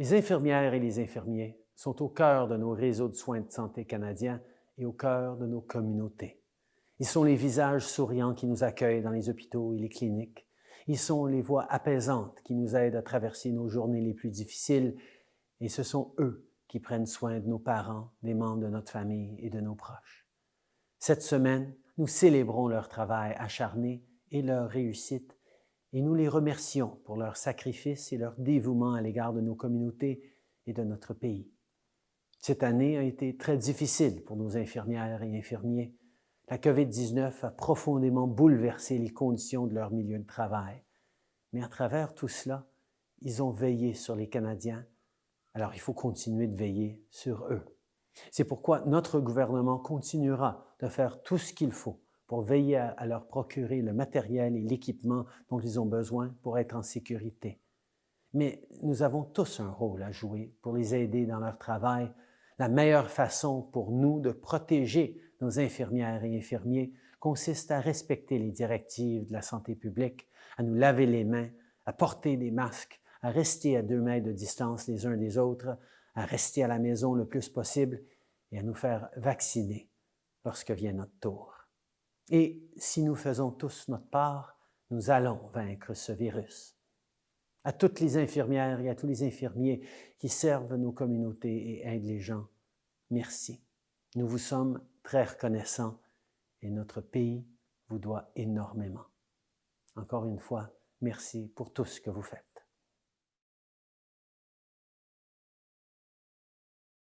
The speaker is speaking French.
Les infirmières et les infirmiers sont au cœur de nos réseaux de soins de santé canadiens et au cœur de nos communautés. Ils sont les visages souriants qui nous accueillent dans les hôpitaux et les cliniques. Ils sont les voix apaisantes qui nous aident à traverser nos journées les plus difficiles et ce sont eux qui prennent soin de nos parents, des membres de notre famille et de nos proches. Cette semaine, nous célébrons leur travail acharné et leur réussite et nous les remercions pour leur sacrifice et leur dévouement à l'égard de nos communautés et de notre pays. Cette année a été très difficile pour nos infirmières et infirmiers. La COVID-19 a profondément bouleversé les conditions de leur milieu de travail. Mais à travers tout cela, ils ont veillé sur les Canadiens. Alors il faut continuer de veiller sur eux. C'est pourquoi notre gouvernement continuera de faire tout ce qu'il faut pour veiller à, leur procurer le matériel et l'équipement dont ils ont besoin pour être en sécurité. Mais nous avons tous un rôle à jouer pour les aider dans leur travail. La meilleure façon pour nous de protéger nos infirmières et infirmiers consiste à respecter les directives de la santé publique, à nous laver les mains, à porter des masques, à rester à deux mètres de distance les uns des autres, à rester à la maison le plus possible et à nous faire vacciner lorsque vient notre tour. Et si nous faisons tous notre part, nous allons vaincre ce virus. À toutes les infirmières et à tous les infirmiers qui servent nos communautés et aident les gens, merci. Nous vous sommes très reconnaissants et notre pays vous doit énormément. Encore une fois, merci pour tout ce que vous faites.